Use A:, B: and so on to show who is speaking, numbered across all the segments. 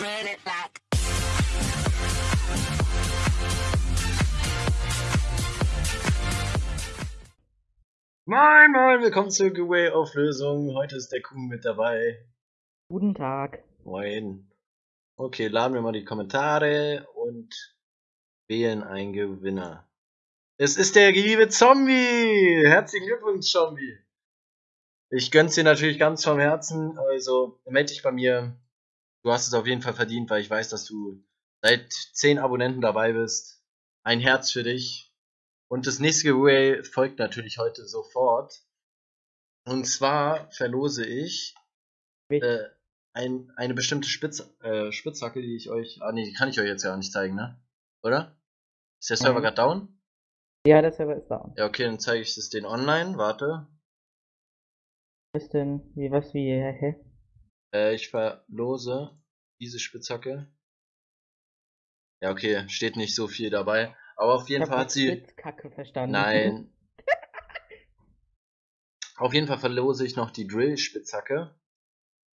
A: it.
B: Moin, moin, willkommen zur Giveaway-Auflösung. Heute ist der Kuhn mit dabei.
C: Guten Tag.
B: Moin. Okay, laden wir mal die Kommentare und wählen einen Gewinner. Es ist der liebe Zombie! Herzlichen Glückwunsch, Zombie! Ich gönn's dir natürlich ganz vom Herzen, also melde dich bei mir. Du hast es auf jeden Fall verdient, weil ich weiß, dass du seit 10 Abonnenten dabei bist. Ein Herz für dich. Und das nächste Giveaway folgt natürlich heute sofort. Und zwar verlose ich äh, ein, eine bestimmte Spitz, äh, Spitzhacke, die ich euch. Ah nee, die kann ich euch jetzt ja nicht zeigen, ne? Oder? Ist der Server
C: Nein.
B: gerade down?
C: Ja, der Server ist down.
B: Ja, okay, dann zeige ich das den online. Warte.
C: Was denn, wie, was, wie, hä?
B: Äh, ich verlose diese Spitzhacke. Ja, okay, steht nicht so viel dabei. Aber auf jeden Fall hat sie.
C: Spitzkacke verstanden.
B: Nein. Auf jeden Fall verlose ich noch die Drill-Spitzhacke.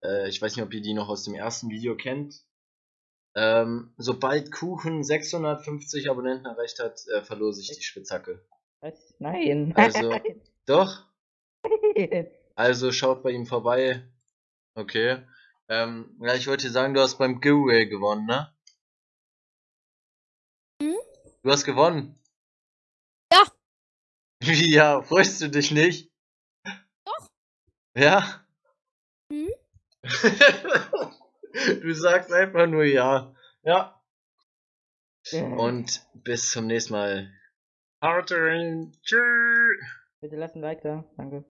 B: Äh, ich weiß nicht, ob ihr die noch aus dem ersten Video kennt. Ähm, sobald Kuchen 650 Abonnenten erreicht hat, äh, verlose ich die Spitzhacke.
C: Was? Nein.
B: Also- Doch? Also schaut bei ihm vorbei. Okay. Ähm, ja, ich wollte dir sagen, du hast beim Giveaway gewonnen, ne?
A: Hm?
B: Du hast gewonnen.
A: Ja.
B: Wie, ja, freust du dich nicht?
A: Doch.
B: Ja?
A: Hm?
B: du sagst einfach nur ja. Ja. Und bis zum nächsten Mal. Haut rein. Tschüss.
C: Bitte lass ein Like da. Danke.